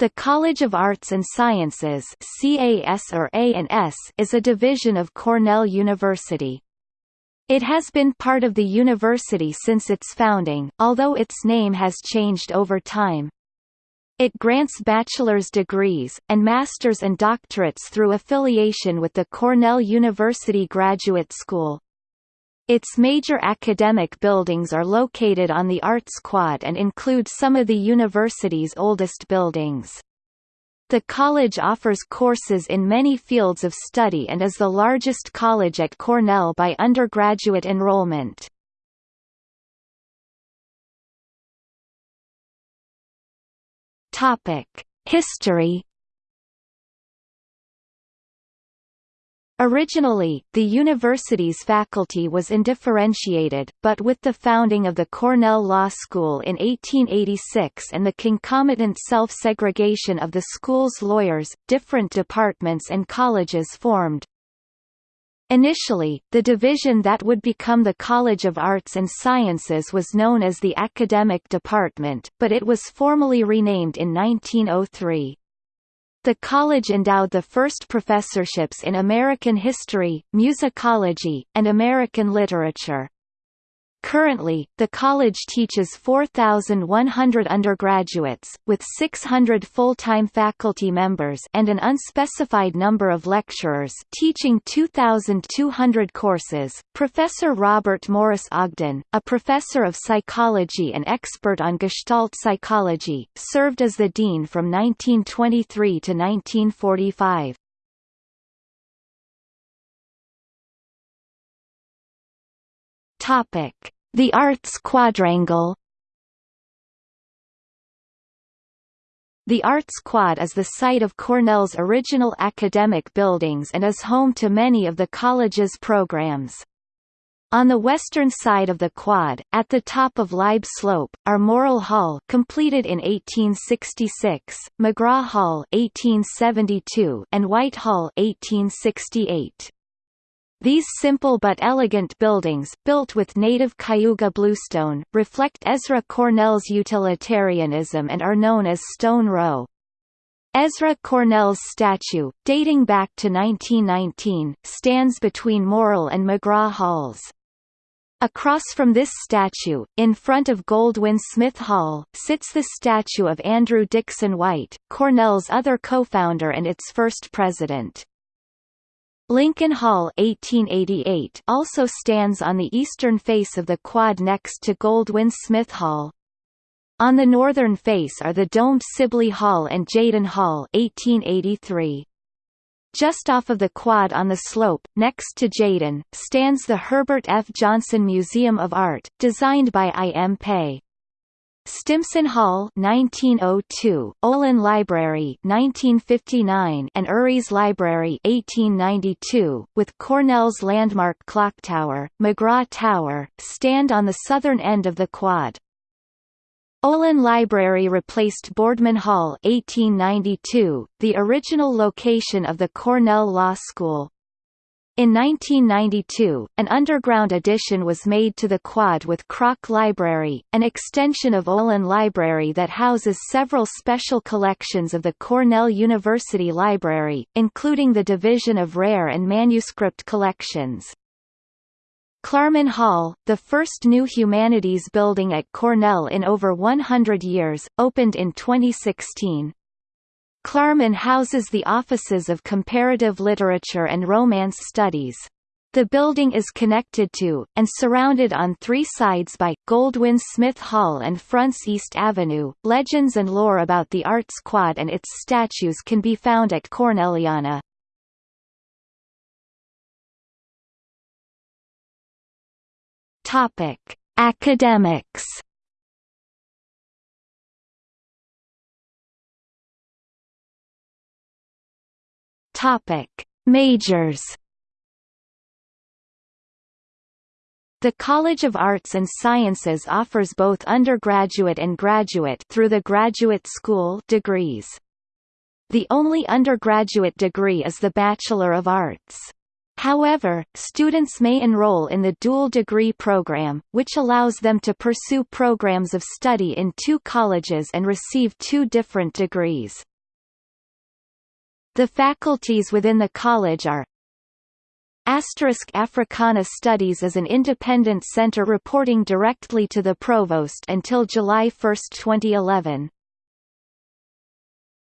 The College of Arts and Sciences CAS or A&S is a division of Cornell University. It has been part of the university since its founding, although its name has changed over time. It grants bachelor's degrees, and master's and doctorates through affiliation with the Cornell University Graduate School. Its major academic buildings are located on the Arts Quad and include some of the university's oldest buildings. The college offers courses in many fields of study and is the largest college at Cornell by undergraduate enrollment. History Originally, the university's faculty was undifferentiated, but with the founding of the Cornell Law School in 1886 and the concomitant self-segregation of the school's lawyers, different departments and colleges formed. Initially, the division that would become the College of Arts and Sciences was known as the Academic Department, but it was formally renamed in 1903. The college endowed the first professorships in American history, musicology, and American literature. Currently, the college teaches 4,100 undergraduates, with 600 full-time faculty members and an unspecified number of lecturers teaching 2,200 courses. Professor Robert Morris Ogden, a professor of psychology and expert on Gestalt psychology, served as the dean from 1923 to 1945. Topic: The Arts Quadrangle. The Arts Quad is the site of Cornell's original academic buildings and is home to many of the college's programs. On the western side of the quad, at the top of Libe Slope, are Morrill Hall completed in 1866, McGraw Hall 1872, and White Hall 1868. These simple but elegant buildings, built with native Cayuga bluestone, reflect Ezra Cornell's utilitarianism and are known as Stone Row. Ezra Cornell's statue, dating back to 1919, stands between Morrill and McGraw Halls. Across from this statue, in front of Goldwin Smith Hall, sits the statue of Andrew Dickson White, Cornell's other co-founder and its first president. Lincoln Hall 1888 also stands on the eastern face of the quad next to Goldwin Smith Hall. On the northern face are the domed Sibley Hall and Tjaden Hall 1883. Just off of the quad on the slope, next to Tjaden, stands the Herbert F. Johnson Museum of Art, designed by I. M. Pei. Stimson Hall 1902, Olin Library 1959 and Uris Library 1892, with Cornell's landmark clock tower, McGraw Tower, stand on the southern end of the quad. Olin Library replaced Boardman Hall 1892, the original location of the Cornell Law School. In 1992, an underground addition was made to the quad with Kroch Library, an extension of Olin Library that houses several special collections of the Cornell University Library, including the Division of Rare and Manuscript Collections. Klarman Hall, the first new humanities building at Cornell in over 100 years, opened in 2016. Klarman houses the offices of Comparative Literature and Romance Studies. The building is connected to, and surrounded on three sides by, Goldwin Smith Hall and fronts East Avenue. Legends and lore about the Arts Quad and its statues can be found at Cornelliana. Topic: Academics Topic: Majors. The College of Arts and Sciences offers both undergraduate and graduate through the graduate school degrees. The only undergraduate degree is the Bachelor of Arts. However, students may enroll in the dual degree program, which allows them to pursue programs of study in two colleges and receive two different degrees. The faculties within the college are Asterisk Africana Studies is an independent center reporting directly to the provost until July 1, 2011.